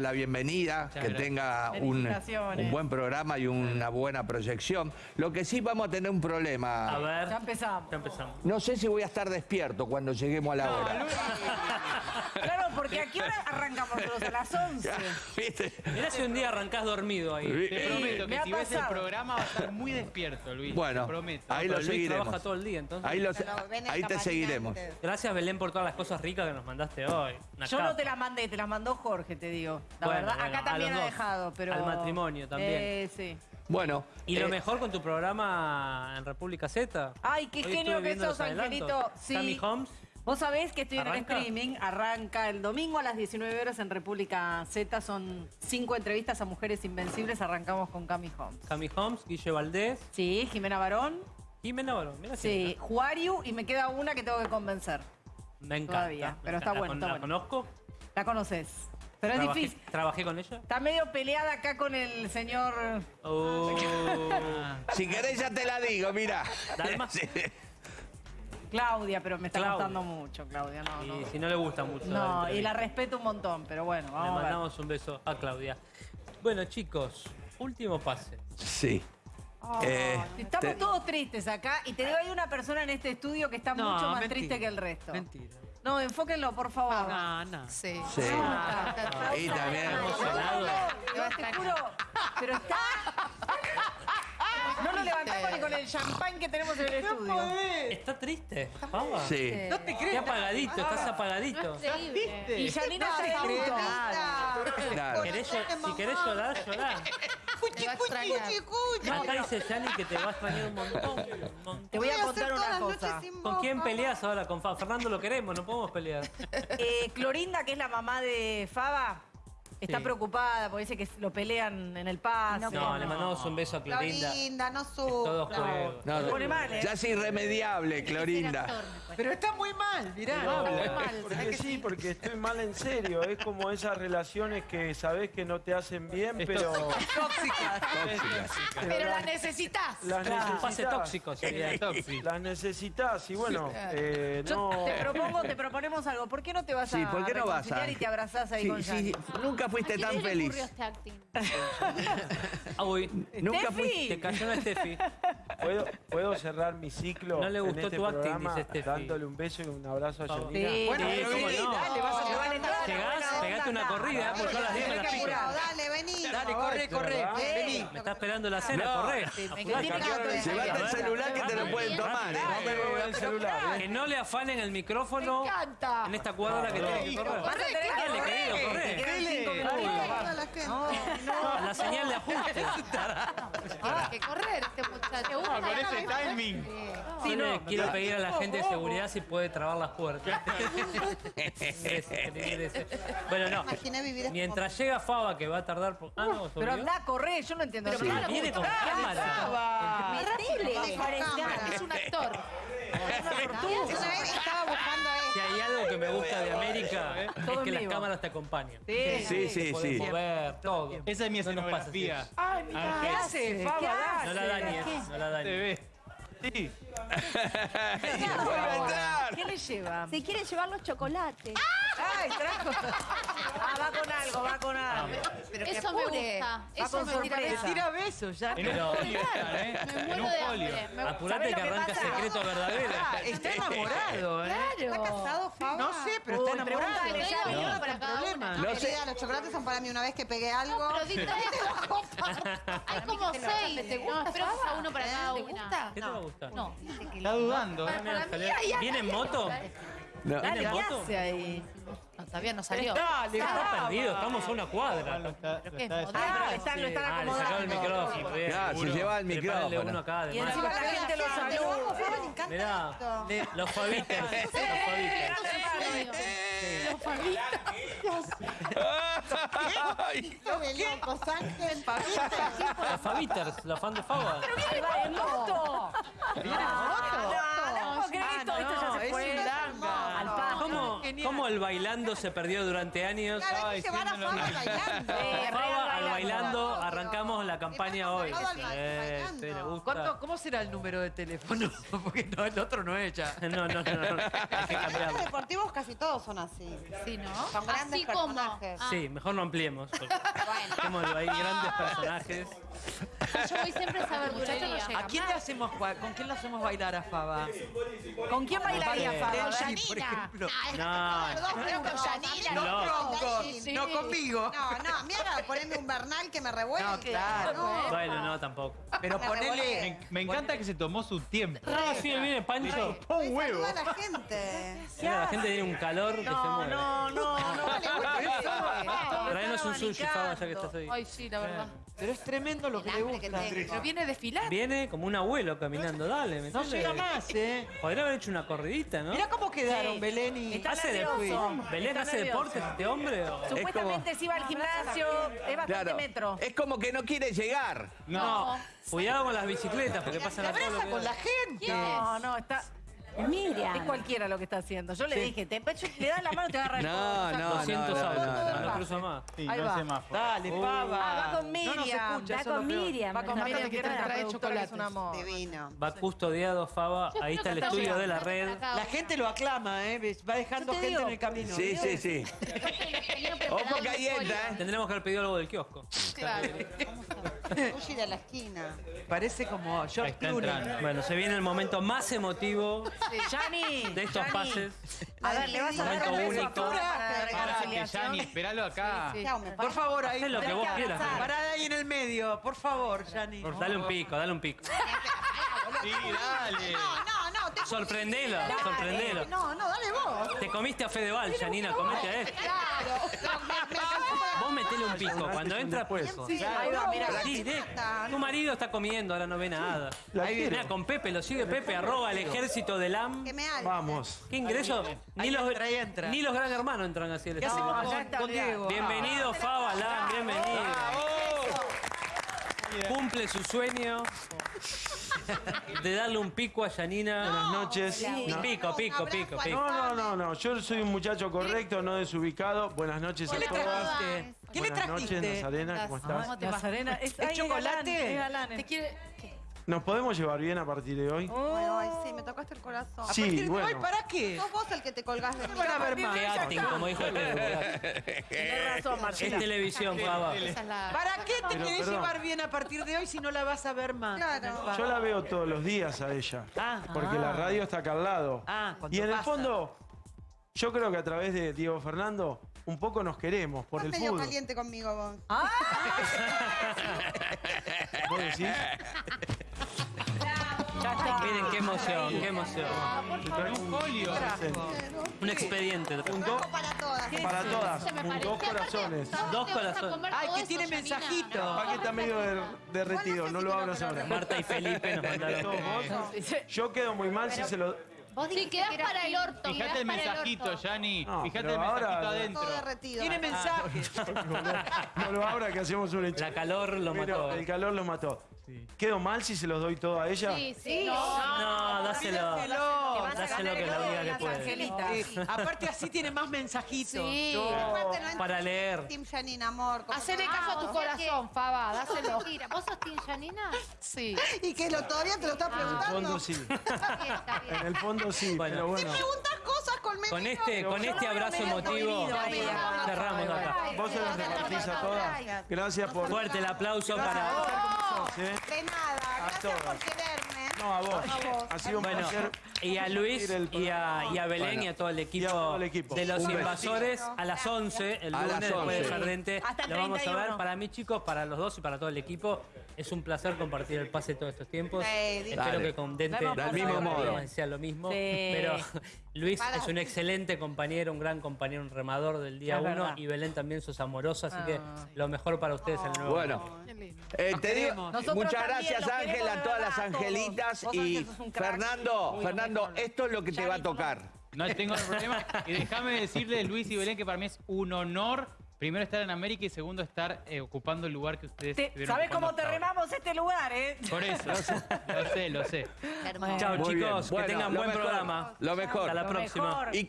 la bienvenida, que gracias. tenga un, un buen programa y una buena proyección. Lo que sí vamos a tener un A problema. ver. Ya empezamos. Ya empezamos. No sé si voy a estar despierto cuando lleguemos a la hora. Porque ¿a qué hora arrancamos nosotros? A las 11. ¿Viste? Mirá si un día arrancás dormido ahí. Sí. Te prometo me que si ves el programa vas a estar muy despierto, Luis. Bueno, te prometo. ahí lo Luis seguiremos. trabaja todo el día, entonces. Ahí, ahí te seguiremos. antes. Gracias, Belén, por todas las cosas ricas que nos mandaste hoy. Una Yo capa. no te las mandé, te las mandó Jorge, te digo. La Bueno, verdad, bueno, acá también ha dos. dejado, pero. Al matrimonio también. Eh, sí. Bueno. Y lo eh, mejor con tu programa en República Z. Ay, qué Hoy genio que sos. Angelito. Sí. Cami Holmes. Vos sabés que estoy en streaming, arranca el domingo a las 19 horas en República Z, son cinco entrevistas a mujeres invencibles, arrancamos con Cami Holmes. Cami Holmes, Guille Valdés, Sí, Jimena Barón, Jimena Barón. Mirá sí, Juariu y me queda una que tengo que convencer. Me encanta. Todavía, me pero está bueno, ¿La, está la bueno. conozco? La conoces. Pero es difícil. ¿Trabajé con ella? Está medio peleada acá con el señor. Oh. Si querés ya te la digo, mira. ¿Dalma? Claudia, pero me está Claudia. costando mucho, Claudia. No, y no. si no le gusta mucho. No, y la respeto un montón, pero bueno, Le vamos a ver. mandamos un beso a Claudia. Bueno, chicos, último pase. Sí. Oh, Eh, Estamos te- todos tristes acá y te digo, hay una persona en este estudio que está No, mucho más mentira. triste que el resto. Mentira. No, enfóquenlo, por favor. No, no. Sí. Sí. Ah, Y también. Te juro, pero está... No lo levantamos ni con el champán que tenemos en el estudio. ¿Está triste? Pava? Sí. No te crees. apagadito, estás apagadito. Y Janina está luto. Claro. ¿Querés llo- si querés llorar, llorá. Te va a extrañar. Acá dice Yani que te va a extrañar un montón. un montón. Te voy a contar una cosa. ¿Con quién peleas ahora? Con Fa- Fernando lo queremos, no podemos pelear. Eh, Clorinda, que es la mamá de Faba, está Sí. preocupada porque dice que lo pelean en el pase. No, le mandamos un beso a Clorinda. Clorinda, no Todo sufra. No, Se pone mal, ¿eh? Ya es irremediable, Clorinda. Pero está muy mal, mirá. Está muy mal. Porque sí, porque estoy mal en serio. Es como esas relaciones que sabés que no te hacen bien, pero Pero la necesitas. las Un pase necesitas. tóxico sería tóxico. Las necesitas y bueno, eh, Yo no. te propongo, te proponemos algo. ¿Por qué no te vas Sí, a ¿por qué no vas a...? reconciliar y te abrazás ahí Sí, con sí, Yanni? nunca fuiste tan feliz. este acting? Ah, uy, Nunca Steffi. fuiste... te cayó una Steffi. ¿Puedo, puedo cerrar mi ciclo No le en gustó este tu acting, programa dice Steffi. dándole un beso y un abrazo a. Janina? Sí, Bueno, sí, ¿cómo sí, no? dale, vas a llevar entrada. Llegás, pegate una corrida, porque a las 10 me la que apurar. Dale, vení. Dale, corre, corre. Vení. Me está esperando la cena, corre. Que Llevate el celular que te lo pueden tomar, ¿eh? No me voy al celular, Que ¿eh? no le afanen el micrófono Me encanta. en esta cuadra que tiene que correr. A que Dale, querido, corre. Minutos. Toda la señal de ajuste. Tiene que correr este muchacho. No, con ese timing. Yo le quiero pedir a la gente de seguridad si puede trabar las puertas. Bueno, no. Imaginé vivir en Mientras llega Faba, que va a tardar... por- Ah, no, ¿se Pero anda a correr, yo no entiendo Sí, nada. viene con cámara. Faba. Terrible. Tiene cámara. Es un actor. Una vez estaba buscando Si esto. hay algo que me gusta de América es Todo que las cámaras te acompañan. Sí, Sí, sí, mover, todo. Esa es mi escenografía. Ay, mira, ¿qué hace? Faba, ¿qué No la dañes, no la Te dañes. Sí. ¿Qué le lleva? Se quiere llevar los chocolates. Ay, trajo. Ah, va con algo, va con algo. Pero que Eso me apure. gusta. Va Eso con me tira sorpresa. besos. besos ya. En un folio está, ¿eh? Me En muero un de folio. hambre. Me- Apurate ¿Sabés que lo que arranca pasa? secreto verdadero. Está enamorado, ¿eh? ¿Está Claro. casado, Faba? No sé, pero Uy, está enamorado. pregúntale, ya uno para cada una. No sé. Querida, los chocolates son para mí. Una vez que pegué algo. Pero di tres. Hay como seis. No, espero que sea uno para cada ¿Te una. gusta? ¿Qué te va a gustar? No. Está dudando, ¿eh? Mira, salió- ¿Viene en moto? No. ¿Viene Dale, ¿qué hace ahí? No, todavía no salió. Dale, Está perdido, estamos a una cuadra. Lo está- lo ¿Qué? está ¿Modelo? Ah, están, lo están Ah, le el micrófono. se lleva el micrófono. uno acá Y encima la gente lo saluda. Mirá, los Fabiters, los de locos, Ángel. Los Fabiters, los fan de Faba. ¡Ahí va, en moto! ¿Viene en moto? No, no puedo creer que esto, esto ya se fue al pasto. ¿Cómo? Genial. cómo el bailando se perdió durante años. Claro, hay que llevar a Faba bailando. Faba al bailando, arrancamos la campaña hoy. Eh, sí, le gusta. ¿Cuánto- ¿Cómo será el número de teléfono? Porque no, el otro no es ya. No, no, no, no, hay Los deportivos casi todos son así. Sí, ¿no? Son grandes Así como. personajes. Ah, Sí, mejor no ampliemos. Tenemos ahí grandes personajes. Yo voy siempre a esa verdulería. ¿A quién le hacemos, ¿Con quién le hacemos bailar a Faba? ¿Con quién bailaría Faba? Jeep, por ejemplo. No, Dos preguntas. Yanina, Dos no. preguntas. Sí. No conmigo. No, no, a mí haga ponerme un Bernal que me revuelve. No, claro. No. bueno, no, tampoco. Pero Me ponele. revolé. Me encanta que se tomó su tiempo. Ah, sí, viene Pancho. Ay, saluda a la gente. Mira, la gente tiene un calor que se No, mueve. no, no, no. Traenos un sushi, Faba, ya que estás ahí. Ay, sí, la verdad. Pero es tremendo lo que El le hambre que gusta. tengo. Pero viene a desfilar. Viene como un abuelo caminando, dale, ¿me No entiendes? llega más, ¿eh? Podría haber hecho una corridita, ¿no? Mirá cómo quedaron Sí. Belén y... Está ¿Hace, nervioso. Belén Está hace nervioso. deportes este hombre? o- Supuestamente se iba al gimnasio, es bastante Claro. metro. Es como que no quiere llegar. No. Cuidado con las bicicletas porque pasan a todo lo que con la gente. No, no, está. Miriam. Es cualquiera lo que está haciendo. Yo le dije, te, le das la mano y te agarra el No, codo. no, 200 no, no, autos, no, no, no. no cruza más. Sí, Ahí no va. semáforo. Dale, Faba. Ah, va con No nos Miriam. escucha, Va con. Miriam. Va con No, Miriam, que Miriam trae trae chocolates. Es un amor. Divino. Va custodiado Faba, ahí está el estudio de la red. La gente lo aclama, ¿eh? Va dejando gente en el camino. Sí, sí, sí. Ojo que ahí entra, ¿eh? Tendremos que haber pedido algo del kiosco. Claro. Sushi de la esquina. Parece como George Clooney. Bueno, se viene el momento más emotivo Yani, de estos pases. A ver, le vas a dar un beso a para Pará, que esperalo acá. Por favor, ahí. Haz lo que vos quieras. Parada ahí en el medio, por favor, Yani. Dale un pico, dale un pico. Sí, dale. No, no, no. Te Sorprendelo, sorprendelo. No, no, dale vos. Te comiste a Fedeval, Janina, comete a este. Claro. No, me, me alcanzó para- Vos metele un pico, cuando entra pues. Sí, Ahí va, mira. Sí, de- tu marido está comiendo, ahora no ve nada. La Ahí viene quiero. Mira, con Pepe, lo sigue Pepe, arroba el ejército del AM. Que me alce. Vamos. ¿Qué ingreso? Ni los, entra, ahí entra. ni los gran hermanos entran así al ¿Qué estudio. hacemos con, con. Diego? Bienvenido, Fava Lam, bienvenido. Cumple su sueño de darle un pico a Janina. Buenas noches. Un pico, pico, pico, pico. No, no, no, no. Yo soy un muchacho correcto, no desubicado. Buenas noches a ¿Qué le todas. trajiste? ¿Qué le Buenas noches, trajiste? Nazarena, ¿cómo estás? Nazarena, es, ¿Es chocolate? galán, es galán, Te quiere. ¿Nos podemos llevar bien a partir de hoy? Bueno, ay, sí, me tocaste el corazón. Sí, ¿A partir de hoy, bueno. ¿Para qué? Sos vos el que te colgás de mí. van a ver más. Qué acting, como dijo el. Tenés razón, Es Marcela. televisión, es la. ¿Para qué te Pero, querés perdón. llevar bien a partir de hoy si no la vas a ver más? Claro. Yo la veo todos los días a ella. Ah. Porque la radio está acá al lado. Ah, y en el fondo, yo creo que a través de Diego Fernando, un poco nos queremos por Estás el medio fútbol. caliente conmigo vos. ¿Vos decís? Miren qué emoción, qué emoción. Un folio. Un expediente. Un do- Para todas. para todas, un dos corazones. Dos corazones. Ay, que tiene mensajito. Que está medio derretido, no lo abras ahora. Marta y Felipe nos mandaron. Yo quedo muy mal si se lo... Vos sí, quedás para el orto. Fíjate quedás el mensajito. Yani. No, Fíjate pero el mensajito ahora- adentro. Todo derretido. Tiene mensajes. No lo abra que hacemos un hecho. La calor lo Pero mató. el calor lo mató. ¿Quedo mal si se los doy todo a ella? Sí, sí. No. No, dáselo. Pídeselo. Dáselo que la única que puede. Eh, aparte así tiene más mensajitos. Sí. Aparte, no Para entendí Team Janine, amor. Hacele caso a tu corazón, Faba, dáselo. Mentira, ¿vos sos Team Janina? Sí. Y que lo, todavía te lo estás En el preguntando. fondo sí. En el fondo sí, Bueno. pero bueno. preguntas cosas conmigo. Con este, con este abrazo emotivo ah. cerramos acá. Vos se las repartís a todas. Gracias por... Fuerte el aplauso para. ¿sí? De nada. Gracias por quererme. No, a vos. A vos. Ha sido un placer. Y a Luis y a, y a Belén Bueno. y a todo el Y a equipo, todo el equipo. de los Un beso. invasores a las 11, el A lunes las después de 11. Jardente. Hasta el Lo vamos a 31. ver. Para mí, chicos, para los dos y para todo el equipo, es un placer compartir el pase todos estos tiempos. Sí, Espero dale. que con Dente Del mismo modo. sea lo mismo. Sí. Pero Luis Para. es un excelente compañero, un gran compañero, un remador del día Es uno. verdad. Y Belén también sos amorosa, así que Ah. lo mejor para ustedes en el nuevo. Bueno, eh, te digo, queremos. Nosotros muchas también gracias los queremos Ángel, de a todas verdad, las a todos. angelitas Vos y sos un crack. Fernando, Fernando, esto es lo que te va a tocar. No tengo problema. Y déjame decirle, Luis y Belén, que para mí es un honor, primero estar en América y segundo estar eh, ocupando el lugar que ustedes Te- ¿Sabés cómo te remamos este lugar, eh? Por eso, lo sé, lo sé. Chao, bien. chicos. Bueno, que tengan lo buen mejor, programa. Lo mejor. Hasta la Lo próxima. mejor. Y